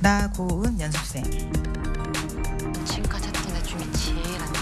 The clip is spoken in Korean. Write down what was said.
나고은 연습생. 지금까지 했던 애 중에 제일 안 좋죠.